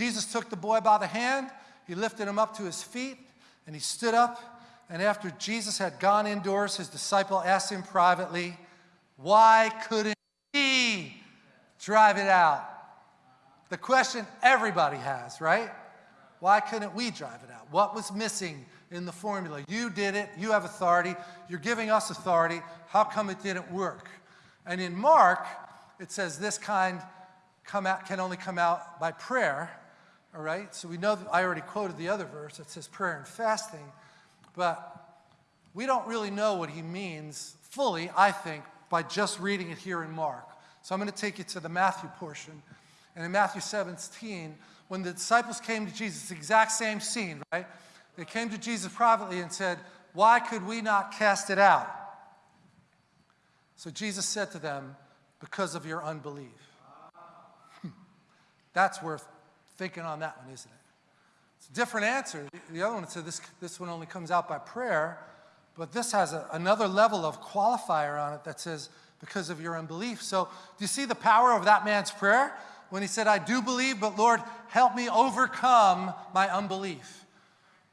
Jesus took the boy by the hand, he lifted him up to his feet, and he stood up. And after Jesus had gone indoors, his disciple asked him privately, Why couldn't he drive it out? The question everybody has, right? Why couldn't we drive it out? What was missing in the formula? You did it, you have authority, you're giving us authority. How come it didn't work? And in Mark, it says this kind come out, can only come out by prayer. All right, so we know that I already quoted the other verse that says prayer and fasting, but we don't really know what he means fully, I think, by just reading it here in Mark. So I'm going to take you to the Matthew portion. And in Matthew 17, when the disciples came to Jesus, exact same scene, right? They came to Jesus privately and said, Why could we not cast it out? So Jesus said to them, Because of your unbelief. That's worth thinking on that one, isn't it? It's a different answer. The other one said this, this one only comes out by prayer, but this has a, another level of qualifier on it that says, because of your unbelief. So, do you see the power of that man's prayer? When he said, I do believe, but Lord, help me overcome my unbelief.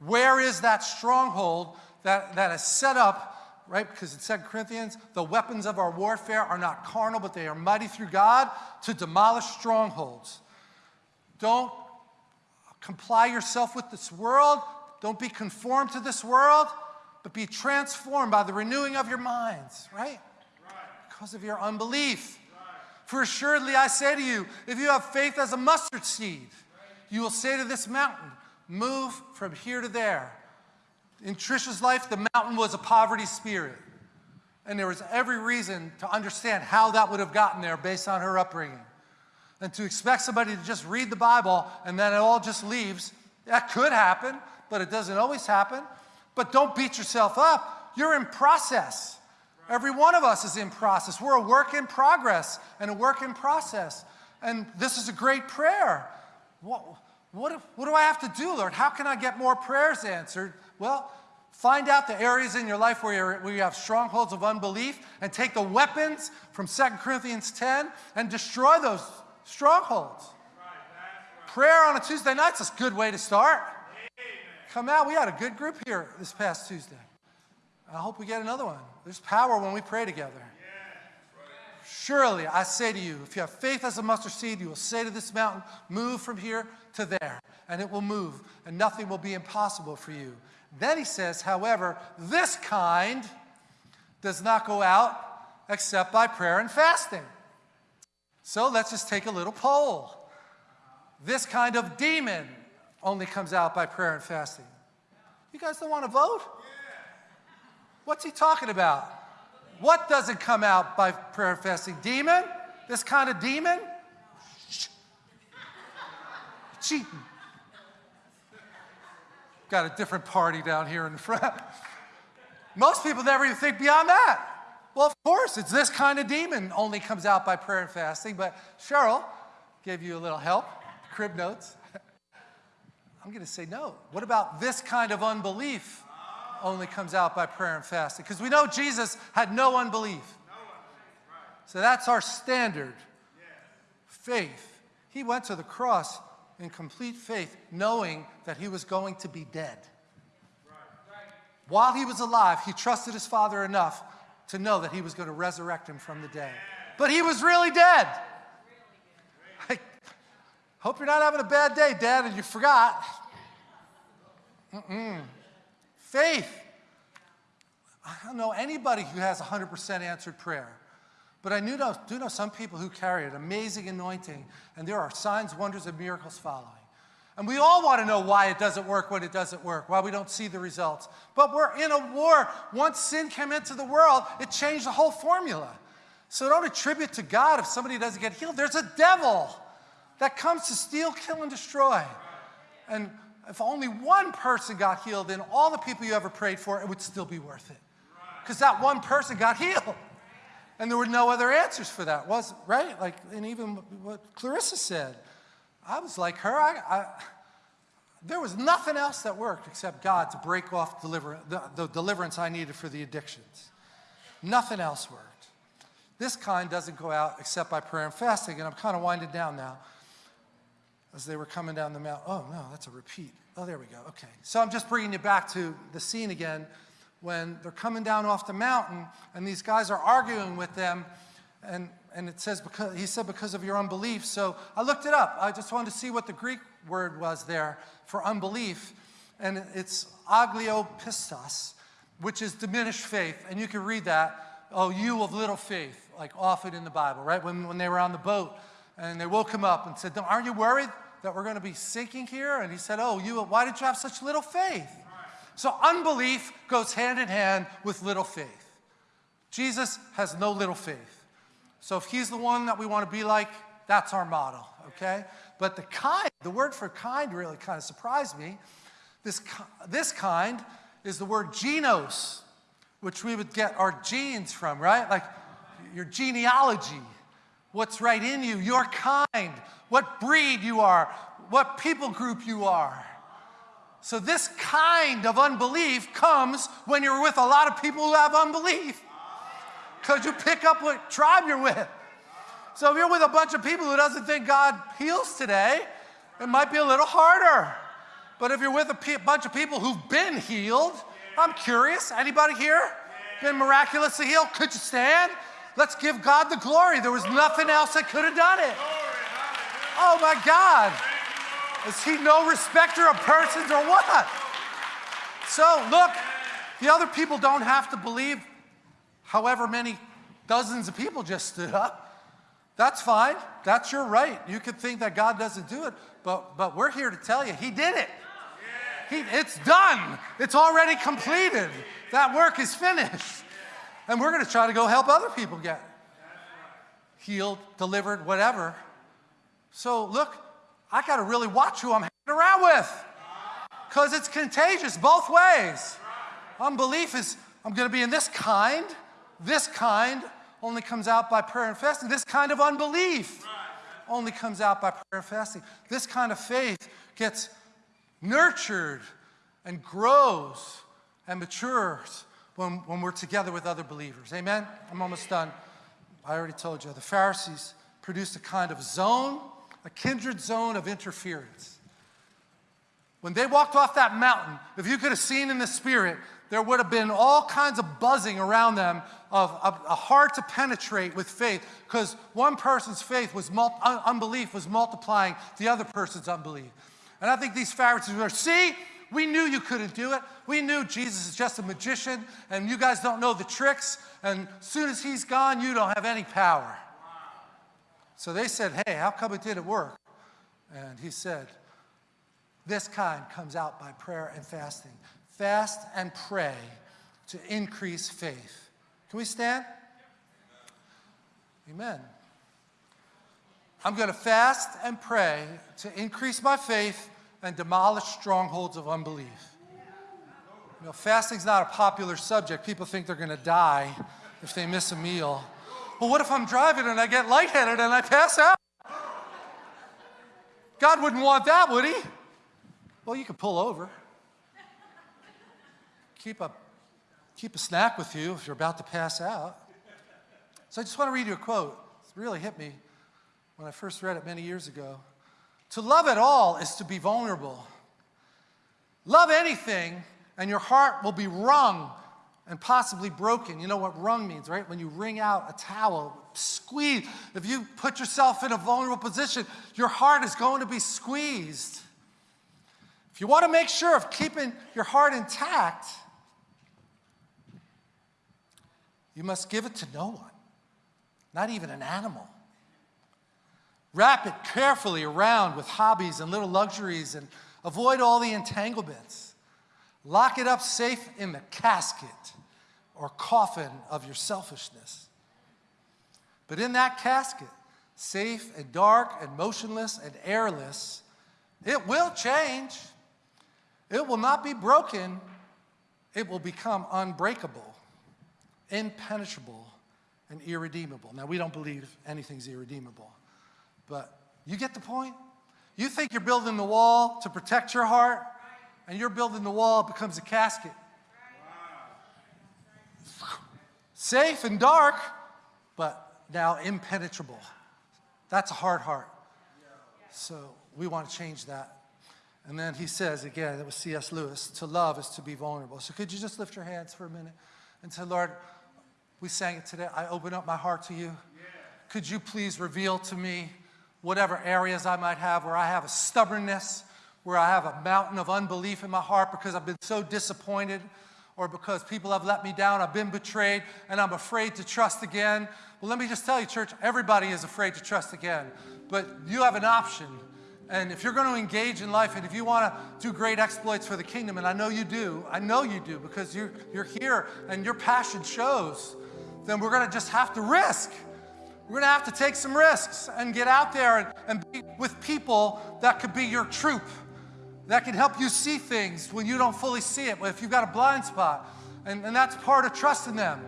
Where is that stronghold that, that is set up, right? Because in 2 Corinthians, the weapons of our warfare are not carnal, but they are mighty through God to demolish strongholds. Don't comply yourself with this world. Don't be conformed to this world, but be transformed by the renewing of your minds, right? right. Because of your unbelief. Right. For assuredly I say to you, if you have faith as a mustard seed, right. you will say to this mountain, move from here to there. In Trisha's life, the mountain was a poverty spirit. And there was every reason to understand how that would have gotten there based on her upbringing. And to expect somebody to just read the Bible and then it all just leaves, that could happen, but it doesn't always happen. But don't beat yourself up. You're in process. Every one of us is in process. We're a work in progress and a work in process. And this is a great prayer. What, what, what do I have to do, Lord? How can I get more prayers answered? Well, Find out the areas in your life where, where, you have strongholds of unbelief and take the weapons from 2 Corinthians 10 and destroy those strongholds. Prayer on a Tuesday night is a good way to start. Come out. We had a good group here this past Tuesday. I hope we get another one. There's power when we pray together. Surely, I say to you, if you have faith as a mustard seed, you will say to this mountain, move from here to there, and it will move, and nothing will be impossible for you. Then he says, however, this kind does not go out except by prayer and fasting. So let's just take a little poll. This kind of demon only comes out by prayer and fasting. You guys don't want to vote? What's he talking about? What doesn't come out by prayer and fasting? Demon? This kind of demon? Cheating. Got a different party down here in the front. Most people never even think beyond that. Well, of course, it's this kind of demon only comes out by prayer and fasting, but Cheryl gave you a little help, crib notes. I'm going to say no. What about this kind of unbelief only comes out by prayer and fasting? Because we know Jesus had no unbelief. So that's our standard. Faith. He went to the cross in complete faith, knowing that he was going to be dead. While he was alive, he trusted his Father enough to know that he was going to resurrect him from the dead. But he was really dead. I hope you're not having a bad day, Dad, and you forgot. Mm-mm. Faith. I don't know anybody who has 100% answered prayer. But I do know, do know some people who carry an amazing anointing, and there are signs, wonders, and miracles following. And we all want to know why it doesn't work when it doesn't work, why we don't see the results. But we're in a war. Once sin came into the world, it changed the whole formula. So don't attribute to God if somebody doesn't get healed. There's a devil that comes to steal, kill, and destroy. And if only one person got healed, then all the people you ever prayed for, it would still be worth it. Because that one person got healed. And there were no other answers for that, was right? Like, and even what Clarissa said. I was like her. I, I, there was nothing else that worked except God to break off deliver, the, the deliverance I needed for the addictions. Nothing else worked. This kind doesn't go out except by prayer and fasting, and I'm kind of winding down now. as they were coming down the mountain. Oh, no, that's a repeat. Oh, there we go. Okay. So I'm just bringing you back to the scene again when they're coming down off the mountain and these guys are arguing with them. And, and it says, because, he said, because of your unbelief. So I looked it up. I just wanted to see what the Greek word was there for unbelief. And it's oligopistos, which is diminished faith. And you can read that, oh, you of little faith, like often in the Bible, right? When, when they were on the boat and they woke him up and said, aren't you worried that we're going to be sinking here? And he said, oh, you, why did you have such little faith? So unbelief goes hand in hand with little faith. Jesus has no little faith. So if he's the one that we want to be like, that's our model, okay? But the kind, the word for kind really kind of surprised me. This, this kind is the word genos, which we would get our genes from, right? Like your genealogy, what's right in you, your kind, what breed you are, what people group you are. So this kind of unbelief comes when you're with a lot of people who have unbelief. Because you pick up what tribe you're with. So if you're with a bunch of people who doesn't think God heals today, it might be a little harder. But if you're with a bunch of people who've been healed, I'm curious, anybody here been miraculously healed? Could you stand? Let's give God the glory. There was nothing else that could have done it. Oh my God. Is he no respecter of persons or what? So look, the other people don't have to believe however many dozens of people just stood up. That's fine. That's your right. You could think that God doesn't do it, but, but we're here to tell you he did it. He, it's done. It's already completed. That work is finished. And we're going to try to go help other people get healed, delivered, whatever. So look, I got to really watch who I'm hanging around with because it's contagious both ways. Unbelief is, I'm going to be in this kind. This kind only comes out by prayer and fasting. This kind of unbelief only comes out by prayer and fasting. This kind of faith gets nurtured and grows and matures when, when we're together with other believers. Amen? I'm almost done. I already told you. The Pharisees produced a kind of zone a kindred zone of interference. When they walked off that mountain, if you could have seen in the spirit, there would have been all kinds of buzzing around them of, a uh, hard to penetrate with faith because one person's faith was uh, unbelief was multiplying the other person's unbelief. And I think these Pharisees were, see, we knew you couldn't do it. We knew Jesus is just a magician and you guys don't know the tricks. And as soon as he's gone, you don't have any power. So they said, hey, how come it didn't work? And he said, this kind comes out by prayer and fasting. Fast and pray to increase faith. Can we stand? Amen. I'm going to fast and pray to increase my faith and demolish strongholds of unbelief. You know, fasting's not a popular subject. People think they're going to die if they miss a meal. Well, what if I'm driving and I get lightheaded and I pass out? God wouldn't want that, would he? Well, you could pull over. Keep a, keep a snack with you if you're about to pass out. So I just want to read you a quote. It really hit me when I first read it many years ago. To love at all is to be vulnerable. Love anything and your heart will be wrung and possibly broken. You know what wrung means, right? When you wring out a towel, squeeze. If you put yourself in a vulnerable position, your heart is going to be squeezed. If you want to make sure of keeping your heart intact, you must give it to no one, not even an animal. Wrap it carefully around with hobbies and little luxuries and avoid all the entanglements. Lock it up safe in the casket or coffin of your selfishness. But in that casket, safe and dark and motionless and airless, it will change. It will not be broken. It will become unbreakable, impenetrable, and irredeemable. Now, we don't believe anything's irredeemable, but you get the point? You think you're building the wall to protect your heart, and you're building the wall, it becomes a casket. Safe and dark, but now impenetrable. That's a hard heart. So we want to change that. And then he says again, it was C.S. Lewis, to love is to be vulnerable. So could you just lift your hands for a minute and say, Lord, we sang it today. I open up my heart to you. Could you please reveal to me whatever areas I might have where I have a stubbornness, where I have a mountain of unbelief in my heart because I've been so disappointed or because people have let me down, I've been betrayed, and I'm afraid to trust again. Well, let me just tell you, church, everybody is afraid to trust again. But you have an option. And if you're going to engage in life and if you want to do great exploits for the kingdom, and I know you do, I know you do because you're, you're here and your passion shows, then we're going to just have to risk. We're going to have to take some risks and get out there and, and be with people that could be your troop, that can help you see things when you don't fully see it, if you've got a blind spot. And, and that's part of trusting them,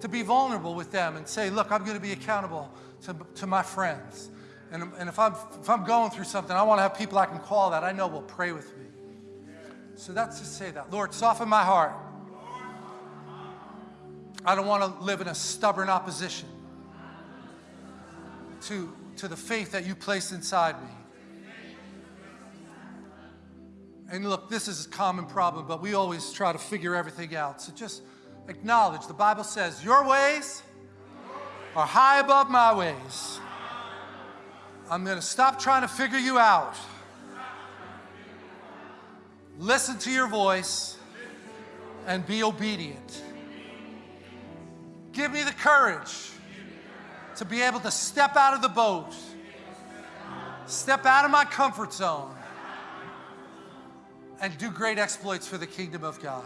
to be vulnerable with them and say, look, I'm going to be accountable to, to my friends. And, and if, I'm, if I'm going through something, I want to have people I can call that I know will pray with me. So that's to say that. Lord, soften my heart. I don't want to live in a stubborn opposition to, to the faith that you placed inside me. And look, this is a common problem, but we always try to figure everything out. So just acknowledge the Bible says, Your ways are high above my ways. I'm going to stop trying to figure you out. Listen to your voice and be obedient. Give me the courage to be able to step out of the boat, step out of my comfort zone, and do great exploits for the kingdom of God.